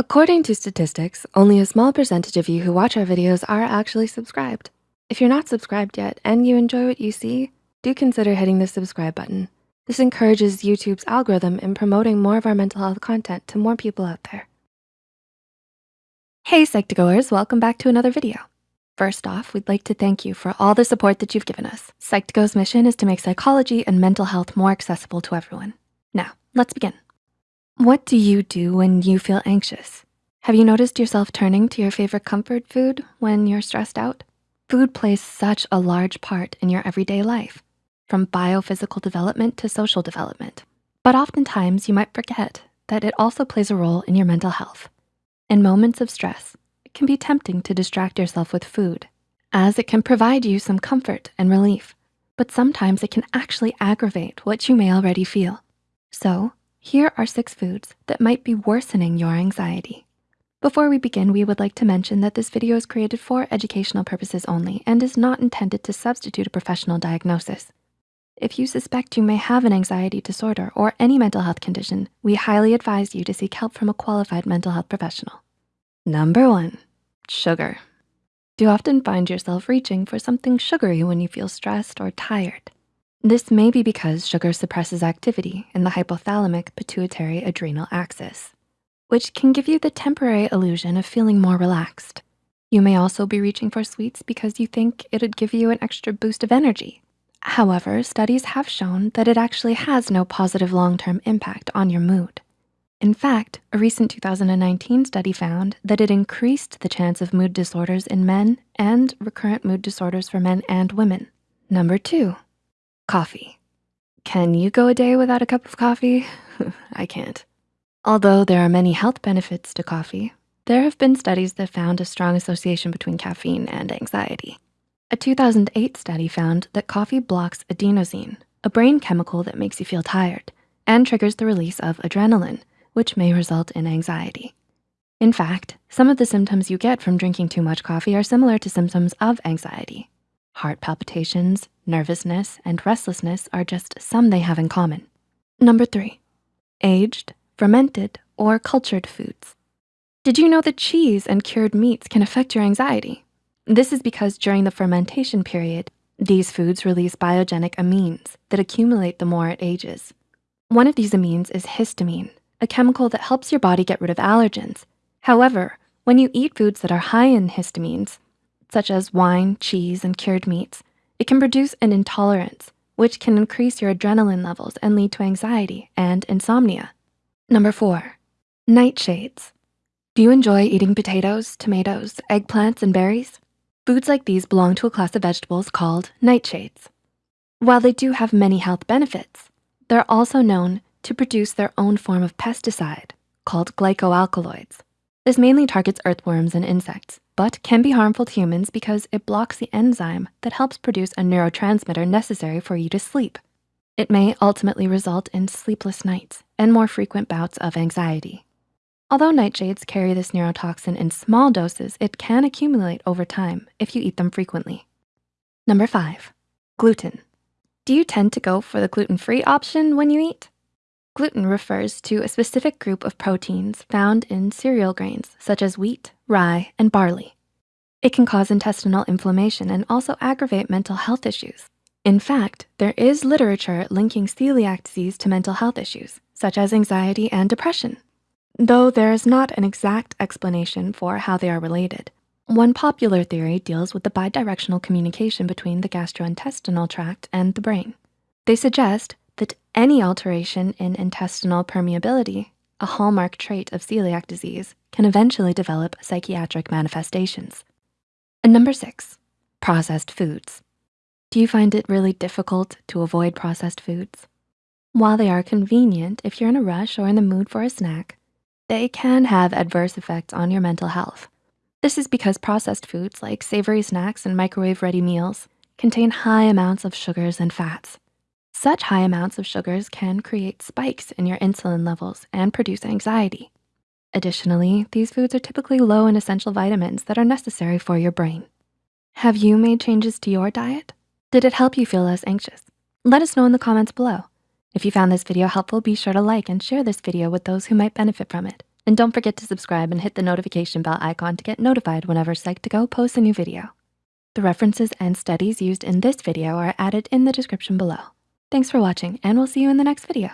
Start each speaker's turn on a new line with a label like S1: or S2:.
S1: According to statistics, only a small percentage of you who watch our videos are actually subscribed. If you're not subscribed yet and you enjoy what you see, do consider hitting the subscribe button. This encourages YouTube's algorithm in promoting more of our mental health content to more people out there. Hey Psych2Goers, welcome back to another video. First off, we'd like to thank you for all the support that you've given us. Psych2Go's mission is to make psychology and mental health more accessible to everyone. Now, let's begin. What do you do when you feel anxious? Have you noticed yourself turning to your favorite comfort food when you're stressed out? Food plays such a large part in your everyday life, from biophysical development to social development. But oftentimes you might forget that it also plays a role in your mental health. In moments of stress, it can be tempting to distract yourself with food as it can provide you some comfort and relief, but sometimes it can actually aggravate what you may already feel. So here are six foods that might be worsening your anxiety. Before we begin, we would like to mention that this video is created for educational purposes only and is not intended to substitute a professional diagnosis. If you suspect you may have an anxiety disorder or any mental health condition, we highly advise you to seek help from a qualified mental health professional. Number one, sugar. Do you often find yourself reaching for something sugary when you feel stressed or tired? This may be because sugar suppresses activity in the hypothalamic pituitary adrenal axis, which can give you the temporary illusion of feeling more relaxed. You may also be reaching for sweets because you think it'd give you an extra boost of energy. However, studies have shown that it actually has no positive long-term impact on your mood. In fact, a recent 2019 study found that it increased the chance of mood disorders in men and recurrent mood disorders for men and women. Number two, Coffee. Can you go a day without a cup of coffee? I can't. Although there are many health benefits to coffee, there have been studies that found a strong association between caffeine and anxiety. A 2008 study found that coffee blocks adenosine, a brain chemical that makes you feel tired, and triggers the release of adrenaline, which may result in anxiety. In fact, some of the symptoms you get from drinking too much coffee are similar to symptoms of anxiety. Heart palpitations, nervousness, and restlessness are just some they have in common. Number three, aged, fermented, or cultured foods. Did you know that cheese and cured meats can affect your anxiety? This is because during the fermentation period, these foods release biogenic amines that accumulate the more it ages. One of these amines is histamine, a chemical that helps your body get rid of allergens. However, when you eat foods that are high in histamines, such as wine, cheese, and cured meats, it can produce an intolerance, which can increase your adrenaline levels and lead to anxiety and insomnia. Number four, nightshades. Do you enjoy eating potatoes, tomatoes, eggplants, and berries? Foods like these belong to a class of vegetables called nightshades. While they do have many health benefits, they're also known to produce their own form of pesticide called glycoalkaloids. This mainly targets earthworms and insects, but can be harmful to humans because it blocks the enzyme that helps produce a neurotransmitter necessary for you to sleep. It may ultimately result in sleepless nights and more frequent bouts of anxiety. Although nightshades carry this neurotoxin in small doses, it can accumulate over time if you eat them frequently. Number five, gluten. Do you tend to go for the gluten-free option when you eat? Gluten refers to a specific group of proteins found in cereal grains, such as wheat, rye, and barley. It can cause intestinal inflammation and also aggravate mental health issues. In fact, there is literature linking celiac disease to mental health issues, such as anxiety and depression. Though there is not an exact explanation for how they are related, one popular theory deals with the bidirectional communication between the gastrointestinal tract and the brain. They suggest that any alteration in intestinal permeability, a hallmark trait of celiac disease, can eventually develop psychiatric manifestations. And number six, processed foods. Do you find it really difficult to avoid processed foods? While they are convenient if you're in a rush or in the mood for a snack, they can have adverse effects on your mental health. This is because processed foods like savory snacks and microwave-ready meals contain high amounts of sugars and fats. Such high amounts of sugars can create spikes in your insulin levels and produce anxiety. Additionally, these foods are typically low in essential vitamins that are necessary for your brain. Have you made changes to your diet? Did it help you feel less anxious? Let us know in the comments below. If you found this video helpful, be sure to like and share this video with those who might benefit from it. And don't forget to subscribe and hit the notification bell icon to get notified whenever Psych2Go posts a new video. The references and studies used in this video are added in the description below. Thanks for watching and we'll see you in the next video.